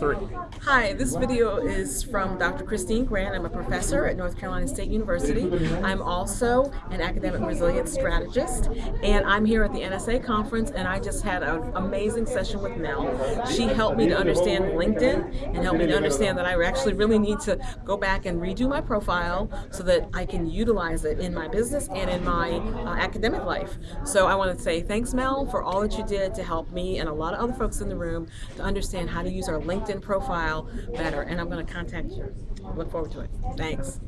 three. Hi, this video is from Dr. Christine Grant. I'm a professor at North Carolina State University. I'm also an academic resilience strategist, and I'm here at the NSA conference, and I just had an amazing session with Mel. She helped me to understand LinkedIn and helped me to understand that I actually really need to go back and redo my profile so that I can utilize it in my business and in my uh, academic life. So I want to say thanks, Mel, for all that you did to help me and a lot of other folks in the room to understand how to use our LinkedIn LinkedIn profile better, and I'm going to contact you. Look forward to it. Thanks.